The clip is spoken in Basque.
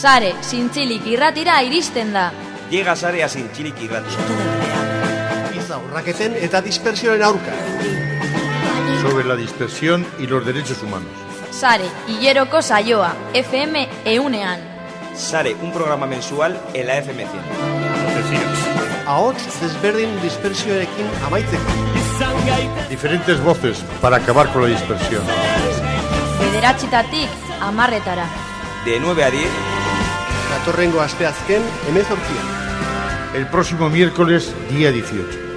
Sare, zintzilik irratira iristen da. Llega sarea zintzilik irratira. Giza urraketen eta dispersioaren aurka. Sobre la dispersión y los derechos humanos. Sare, hileroko saioa, FM eunean. Sare, un programa mensual en la FM 100. Ahots desberdin dispersioarekin amaitzeko. Diferentes voces para acabar con la dispersión. Bederatxitatik amarretara. De 9 a 10, Datorrengo asteazken emezortzian. El próximo miércoles, día 18.